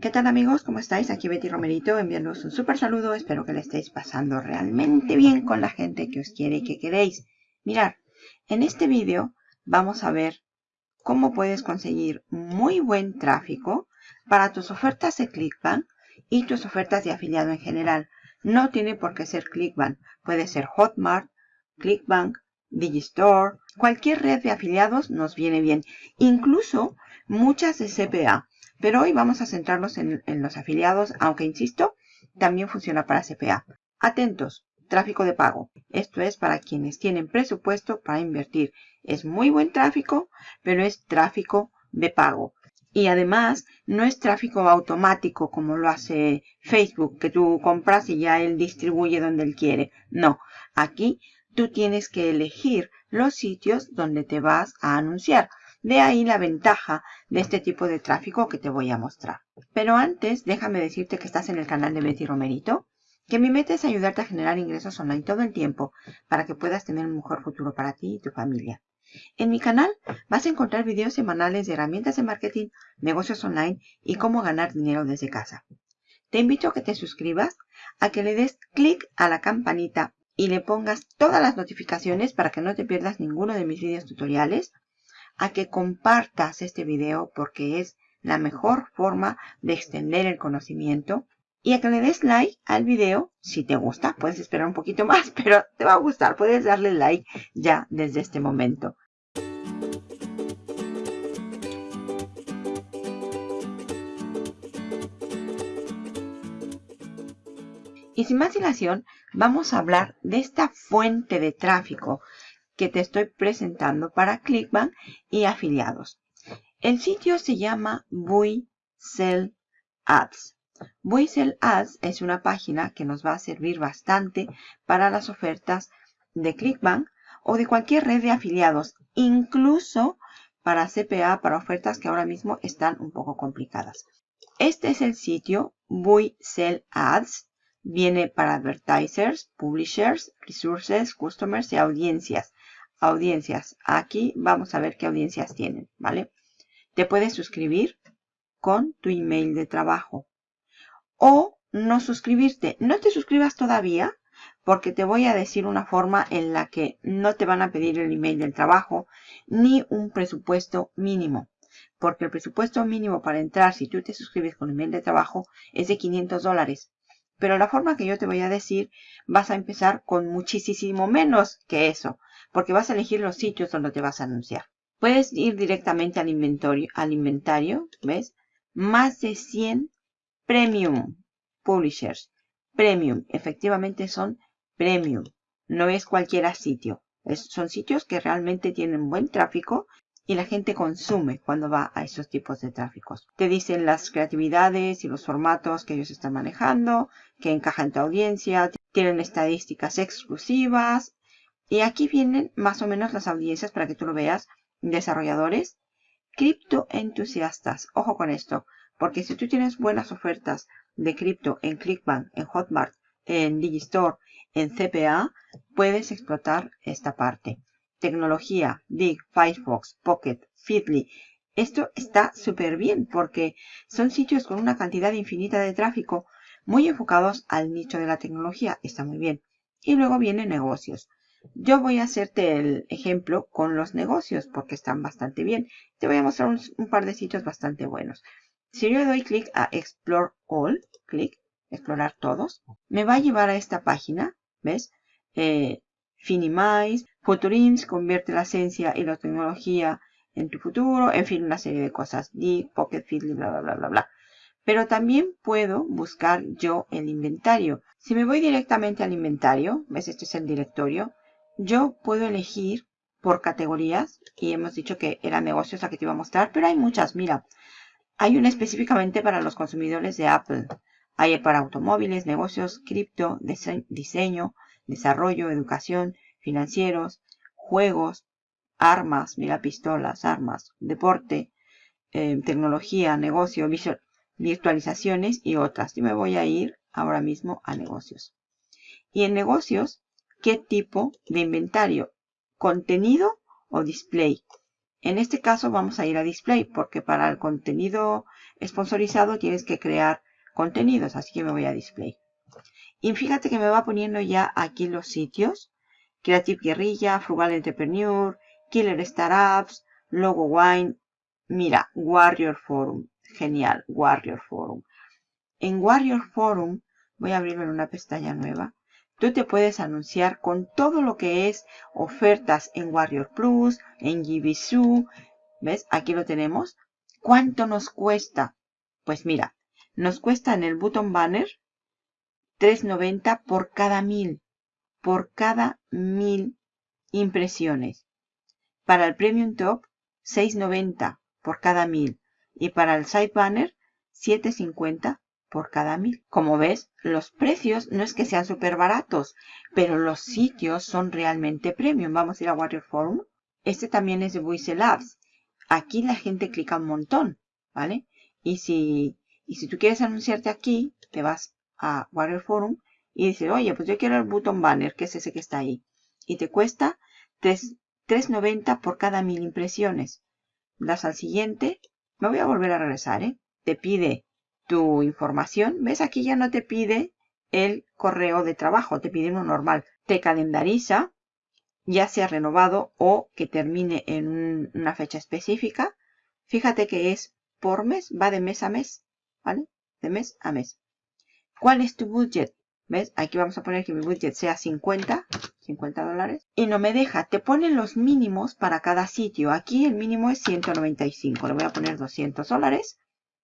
¿Qué tal amigos? ¿Cómo estáis? Aquí Betty Romerito enviándoos un súper saludo. Espero que le estéis pasando realmente bien con la gente que os quiere y que queréis. Mirad, en este vídeo vamos a ver cómo puedes conseguir muy buen tráfico para tus ofertas de Clickbank y tus ofertas de afiliado en general. No tiene por qué ser Clickbank. Puede ser Hotmart, Clickbank, Digistore. Cualquier red de afiliados nos viene bien. Incluso muchas de CPA. Pero hoy vamos a centrarnos en, los afiliados, aunque insisto, también funciona para CPA. Atentos, tráfico de pago. Esto es para quienes tienen presupuesto para invertir. Es muy buen tráfico, pero es tráfico de pago. Y además, no es tráfico automático como lo hace Facebook, que tú compras y ya él distribuye donde él quiere. No, aquí tú tienes que elegir los sitios donde te vas a anunciar. De ahí la ventaja de este tipo de tráfico que te voy a mostrar. Pero antes, déjame decirte que estás en el canal de Betty Romerito, que mi meta es ayudarte a generar ingresos online todo el tiempo para que puedas tener un mejor futuro para ti y tu familia. En mi canal vas a encontrar videos semanales de herramientas de marketing, negocios online y cómo ganar dinero desde casa. Te invito a que te suscribas, a que le des clic a la campanita y le pongas todas las notificaciones para que no te pierdas ninguno de mis videos tutoriales, a que compartas este video porque es la mejor forma de extender el conocimiento y a que le des like al video si te gusta. Puedes esperar un poquito más, pero te va a gustar. Puedes darle like ya desde este momento. Y sin más dilación, vamos a hablar de esta fuente de tráfico que te estoy presentando para Clickbank y afiliados. El sitio se llama Sell Ads. Sell Ads es una página que nos va a servir bastante para las ofertas de Clickbank o de cualquier red de afiliados, incluso para CPA, para ofertas que ahora mismo están un poco complicadas. Este es el sitio Sell Ads. Viene para advertisers, publishers, resources, customers y audiencias audiencias. Aquí vamos a ver qué audiencias tienen, ¿vale? Te puedes suscribir con tu email de trabajo. O no suscribirte. No te suscribas todavía porque te voy a decir una forma en la que no te van a pedir el email del trabajo ni un presupuesto mínimo. Porque el presupuesto mínimo para entrar si tú te suscribes con email de trabajo es de 500 dólares. Pero la forma que yo te voy a decir vas a empezar con muchísimo menos que eso porque vas a elegir los sitios donde te vas a anunciar. Puedes ir directamente al inventario, al inventario, ¿ves? Más de 100 premium publishers. Premium, efectivamente son premium. No es cualquier sitio. son sitios que realmente tienen buen tráfico y la gente consume cuando va a esos tipos de tráficos. Te dicen las creatividades y los formatos que ellos están manejando, que encajan en tu audiencia, tienen estadísticas exclusivas, y aquí vienen más o menos las audiencias para que tú lo veas. Desarrolladores, criptoentusiastas. Ojo con esto, porque si tú tienes buenas ofertas de cripto en Clickbank, en Hotmart, en Digistore, en CPA, puedes explotar esta parte. Tecnología, Dig, Firefox, Pocket, Feedly. Esto está súper bien porque son sitios con una cantidad infinita de tráfico muy enfocados al nicho de la tecnología. Está muy bien. Y luego vienen negocios. Yo voy a hacerte el ejemplo con los negocios porque están bastante bien. Te voy a mostrar un, par de sitios bastante buenos. Si yo doy clic a Explore All, clic, explorar todos, me va a llevar a esta página, ¿ves? Eh, Finimize, Futurims, convierte la esencia y la tecnología en tu futuro, en fin, una serie de cosas. Dig, Pocket Feedly, bla, bla, bla, bla, bla. Pero también puedo buscar yo el inventario. Si me voy directamente al inventario, ¿ves? Este es el directorio yo puedo elegir por categorías y hemos dicho que era negocios la que te iba a mostrar, pero hay muchas, mira. Hay una específicamente para los consumidores de Apple. Hay para automóviles, negocios, cripto, diseño, desarrollo, educación, financieros, juegos, armas, mira, pistolas, armas, deporte, eh, tecnología, negocio, virtualizaciones y otras. Yo me voy a ir ahora mismo a negocios. Y en negocios qué tipo de inventario, contenido o display. En este caso vamos a ir a display porque para el contenido sponsorizado tienes que crear contenidos, así que me voy a display. Y fíjate que me va poniendo ya aquí los sitios. Creative Guerrilla, Frugal Entrepreneur, Killer Startups, Logo Wine. Mira, Warrior Forum. Genial, Warrior Forum. En Warrior Forum, voy a abrirlo en una pestaña nueva. Tú te puedes anunciar con todo lo que es ofertas en Warrior Plus, en GBSU. ¿Ves? Aquí lo tenemos. ¿Cuánto nos cuesta? Pues mira, nos cuesta en el button banner 3.90 por cada mil. Por cada mil impresiones. Para el Premium Top, 6.90 por cada mil. Y para el Side Banner, 7.50 por cada mil. Como ves, los precios no es que sean súper baratos, pero los sitios son realmente premium. Vamos a ir a Warrior Forum. Este también es de Voice Labs. Aquí la gente clica un montón, ¿vale? Y si, y si tú quieres anunciarte aquí, te vas a Warrior Forum y dices, oye, pues yo quiero el button banner, que es ese que está ahí. Y te cuesta 3.90 por cada mil impresiones. Das al siguiente. Me voy a volver a regresar, ¿eh? Te pide tu información. ¿Ves? Aquí ya no te pide el correo de trabajo, te pide uno normal. Te calendariza, ya sea renovado o que termine en una fecha específica. Fíjate que es por mes, va de mes a mes, ¿vale? De mes a mes. ¿Cuál es tu budget? ¿Ves? Aquí vamos a poner que mi budget sea 50, 50 dólares. Y no me deja, te ponen los mínimos para cada sitio. Aquí el mínimo es 195, le voy a poner 200 dólares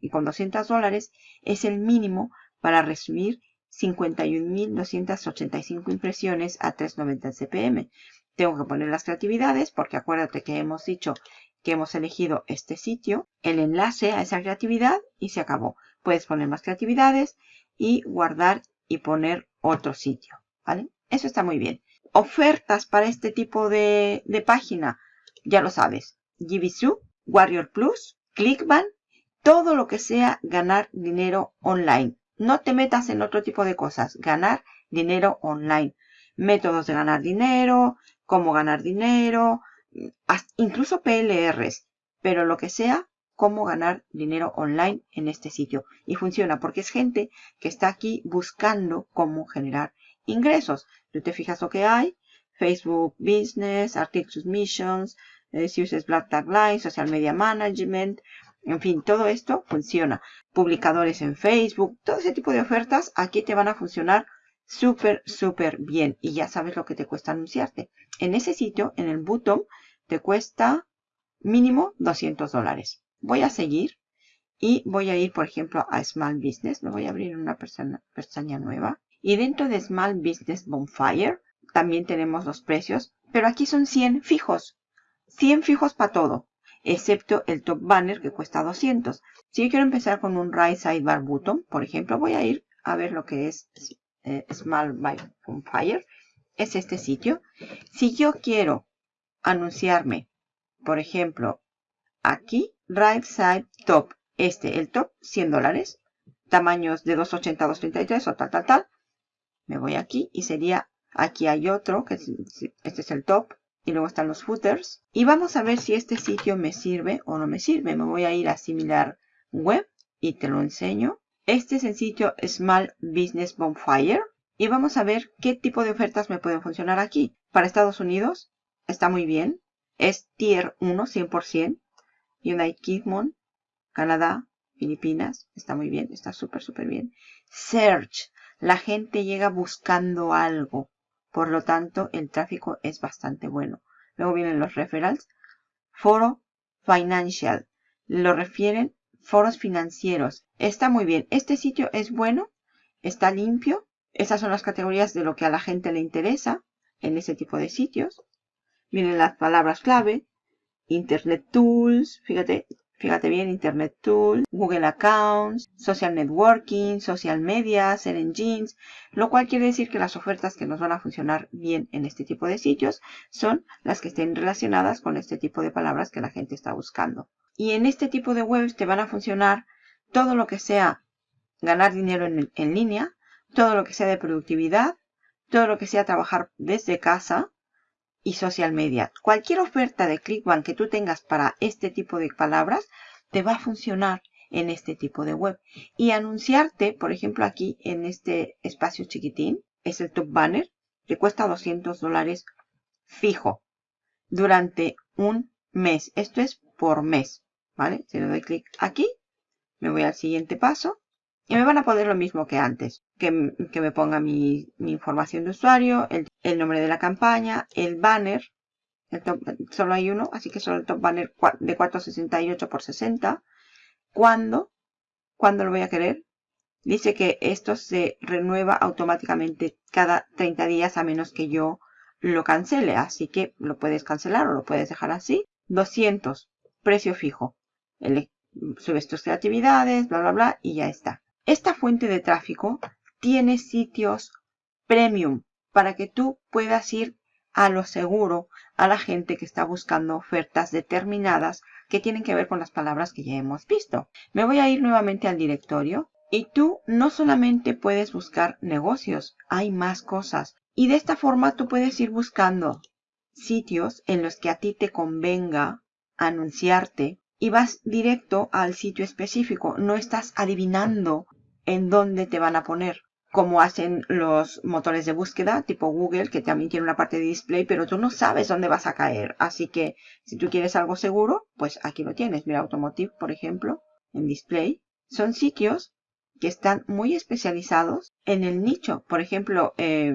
y con 200 dólares es el mínimo para recibir 51.285 impresiones a 390 CPM. Tengo que poner las creatividades porque acuérdate que hemos dicho que hemos elegido este sitio, el enlace a esa creatividad y se acabó. Puedes poner más creatividades y guardar y poner otro sitio, ¿vale? Eso está muy bien. Ofertas para este tipo de, de página, ya lo sabes. GBSU, Warrior Plus, Clickbank todo lo que sea ganar dinero online. No te metas en otro tipo de cosas. Ganar dinero online. Métodos de ganar dinero, cómo ganar dinero, incluso PLRs. Pero lo que sea, cómo ganar dinero online en este sitio. Y funciona porque es gente que está aquí buscando cómo generar ingresos. Tú te fijas lo que hay. Facebook Business, Article Submissions, eh, si usas Black Tagline, Social Media Management, en fin, todo esto funciona. Publicadores en Facebook, todo ese tipo de ofertas aquí te van a funcionar súper, súper bien. Y ya sabes lo que te cuesta anunciarte. En ese sitio, en el botón, te cuesta mínimo 200 dólares. Voy a seguir y voy a ir, por ejemplo, a Small Business. Me voy a abrir una pestaña nueva. Y dentro de Small Business Bonfire también tenemos los precios, pero aquí son 100 fijos. 100 fijos para todo excepto el top banner que cuesta 200. Si yo quiero empezar con un right sidebar button, por ejemplo, voy a ir a ver lo que es eh, Small by Fire. Es este sitio. Si yo quiero anunciarme, por ejemplo, aquí, right side top, este, el top, 100 dólares, tamaños de 280 a 233 o tal, tal, tal. Me voy aquí y sería, aquí hay otro, que este es el top, y luego están los footers. Y vamos a ver si este sitio me sirve o no me sirve. Me voy a ir a similar web y te lo enseño. Este es el sitio Small Business Bonfire. Y vamos a ver qué tipo de ofertas me pueden funcionar aquí. Para Estados Unidos está muy bien. Es Tier 1, 100%. United Kingdom, Canadá, Filipinas. Está muy bien, está súper, súper bien. Search. La gente llega buscando algo. Por lo tanto, el tráfico es bastante bueno. Luego vienen los referrals. Foro Financial. Lo refieren foros financieros. Está muy bien. Este sitio es bueno. Está limpio. Esas son las categorías de lo que a la gente le interesa en ese tipo de sitios. Vienen las palabras clave. Internet Tools. Fíjate, Fíjate bien, Internet Tool, Google Accounts, Social Networking, Social Media, Ser Engines, lo cual quiere decir que las ofertas que nos van a funcionar bien en este tipo de sitios son las que estén relacionadas con este tipo de palabras que la gente está buscando. Y en este tipo de webs te van a funcionar todo lo que sea ganar dinero en, en línea, todo lo que sea de productividad, todo lo que sea trabajar desde casa, y social media. Cualquier oferta de ClickBank que tú tengas para este tipo de palabras te va a funcionar en este tipo de web. Y anunciarte, por ejemplo, aquí en este espacio chiquitín, es el top banner, que cuesta 200 dólares fijo durante un mes. Esto es por mes, ¿vale? Si le doy clic aquí, me voy al siguiente paso y me van a poner lo mismo que antes. Que, me ponga mi, información de usuario, el, nombre de la campaña, el banner. solo hay uno, así que solo el top banner de 468 por 60. ¿Cuándo? ¿Cuándo lo voy a querer? Dice que esto se renueva automáticamente cada 30 días a menos que yo lo cancele. Así que lo puedes cancelar o lo puedes dejar así. 200, precio fijo. subes tus creatividades, bla, bla, bla, y ya está. Esta fuente de tráfico tiene sitios premium para que tú puedas ir a lo seguro a la gente que está buscando ofertas determinadas que tienen que ver con las palabras que ya hemos visto. Me voy a ir nuevamente al directorio y tú no solamente puedes buscar negocios, hay más cosas. Y de esta forma tú puedes ir buscando sitios en los que a ti te convenga anunciarte y vas directo al sitio específico. No estás adivinando en dónde te van a poner. Como hacen los motores de búsqueda tipo Google, que también tiene una parte de display, pero tú no sabes dónde vas a caer. Así que si tú quieres algo seguro, pues aquí lo tienes. Mira, Automotive, por ejemplo, en display. Son sitios que están muy especializados en el nicho. Por ejemplo, eh,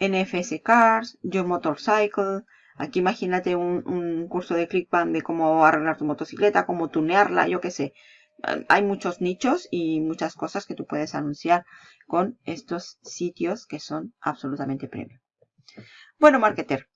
NFS Cars, Your Motorcycle, Aquí imagínate un, curso de ClickBank de cómo arreglar tu motocicleta, cómo tunearla, yo qué sé. Hay muchos nichos y muchas cosas que tú puedes anunciar con estos sitios que son absolutamente premium. Bueno, marketer,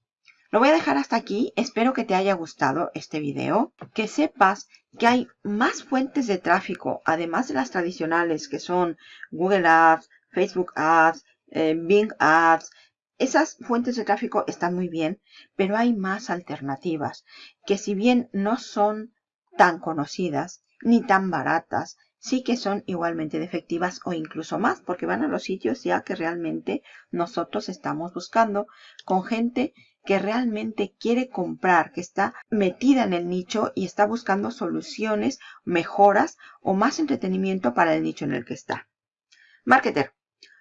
lo voy a dejar hasta aquí. Espero que te haya gustado este video. Que sepas que hay más fuentes de tráfico, además de las tradicionales que son Google Ads, Facebook Ads, eh, Bing Ads, esas fuentes de tráfico están muy bien, pero hay más alternativas que si bien no son tan conocidas ni tan baratas, sí que son igualmente efectivas o incluso más, porque van a los sitios ya que realmente nosotros estamos buscando con gente que realmente quiere comprar, que está metida en el nicho y está buscando soluciones, mejoras o más entretenimiento para el nicho en el que está. Marketer,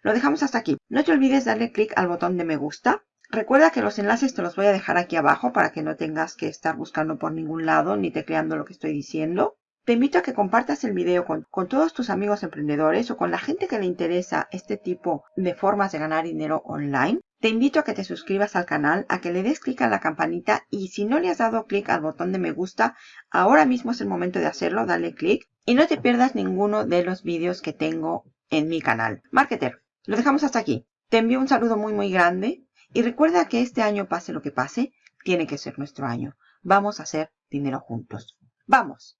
lo dejamos hasta aquí. No te olvides darle clic al botón de me gusta. Recuerda que los enlaces te los voy a dejar aquí abajo para que no tengas que estar buscando por ningún lado ni tecleando lo que estoy diciendo. Te invito a que compartas el video con, todos tus amigos emprendedores o con la gente que le interesa este tipo de formas de ganar dinero online. Te invito a que te suscribas al canal, a que le des clic a la campanita y si no le has dado clic al botón de me gusta, ahora mismo es el momento de hacerlo, dale clic y no te pierdas ninguno de los vídeos que tengo en mi canal. Marketer, lo dejamos hasta aquí. Te envío un saludo muy muy grande y recuerda que este año pase lo que pase, tiene que ser nuestro año. Vamos a hacer dinero juntos. ¡Vamos!